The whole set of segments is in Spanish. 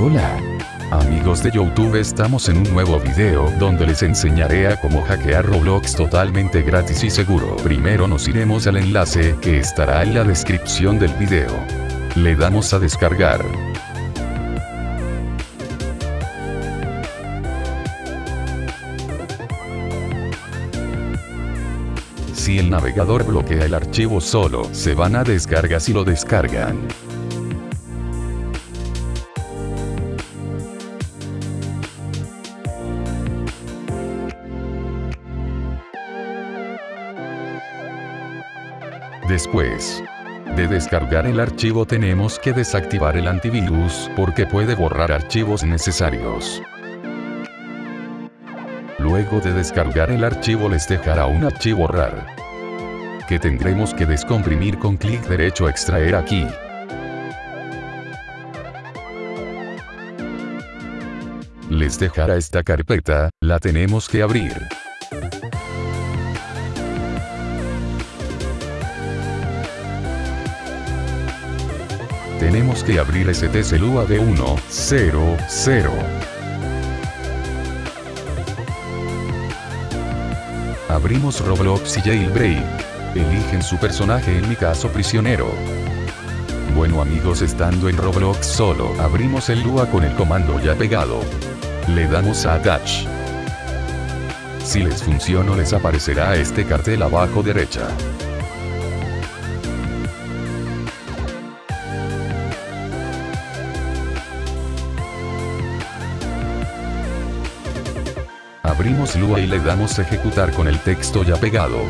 Hola. Amigos de Youtube estamos en un nuevo video donde les enseñaré a cómo hackear Roblox totalmente gratis y seguro. Primero nos iremos al enlace que estará en la descripción del video. Le damos a descargar. Si el navegador bloquea el archivo solo, se van a descargas y lo descargan. Después de descargar el archivo tenemos que desactivar el antivirus porque puede borrar archivos necesarios. Luego de descargar el archivo les dejará un archivo RAR que tendremos que descomprimir con clic derecho extraer aquí. Les dejará esta carpeta, la tenemos que abrir. Tenemos que abrir STCLUA de 1, 0, 0. Abrimos Roblox y Jailbreak. Eligen su personaje en mi caso prisionero. Bueno amigos estando en Roblox solo abrimos el Lua con el comando ya pegado. Le damos a Attach. Si les funciona les aparecerá este cartel abajo derecha. Abrimos Lua y le damos ejecutar con el texto ya pegado.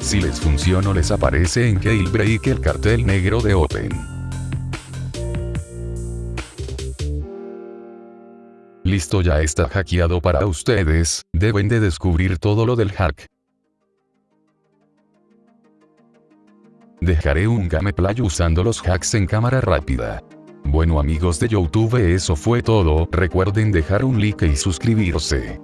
Si les funciona les aparece en Jailbreak el cartel negro de Open. Listo ya está hackeado para ustedes, deben de descubrir todo lo del hack. Dejaré un gameplay usando los hacks en cámara rápida. Bueno amigos de Youtube eso fue todo, recuerden dejar un like y suscribirse.